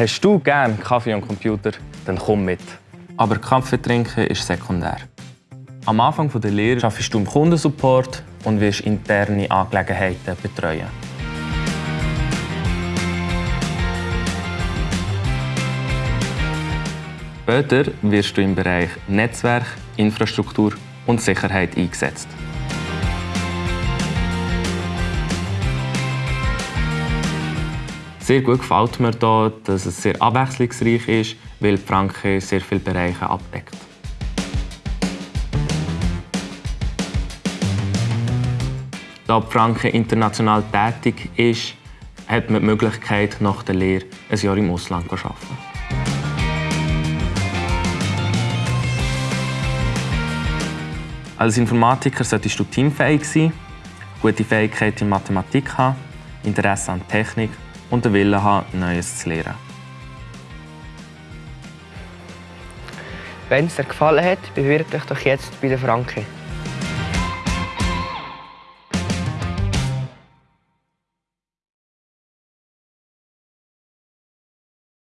Hast du gerne Kaffee und Computer? Dann komm mit. Aber Kaffee trinken ist sekundär. Am Anfang der Lehre arbeitest du im Kundensupport und wirst interne Angelegenheiten betreuen. Später wirst du im Bereich Netzwerk, Infrastruktur und Sicherheit eingesetzt. Sehr gut gefällt mir hier, dass es sehr abwechslungsreich ist, weil Franke sehr viele Bereiche abdeckt. Da Franke international tätig ist, hat man die Möglichkeit, nach der Lehre ein Jahr im Ausland zu arbeiten. Als Informatiker solltest du teamfähig sein, gute Fähigkeiten in Mathematik haben, Interesse an Technik und den Willen haben, Neues zu lernen. Wenn es dir gefallen hat, bewirb dich doch jetzt bei der Franke.